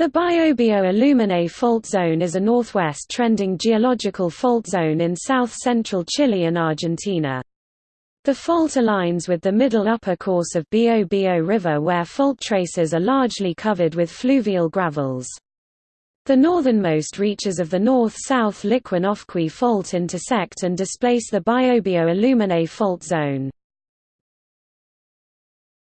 The Biobío Aluminé fault zone is a northwest trending geological fault zone in south-central Chile and Argentina. The fault aligns with the middle upper course of Biobío River where fault traces are largely covered with fluvial gravels. The northernmost reaches of the north-south Liquiñe Ofqui fault intersect and displace the Biobío Aluminé fault zone.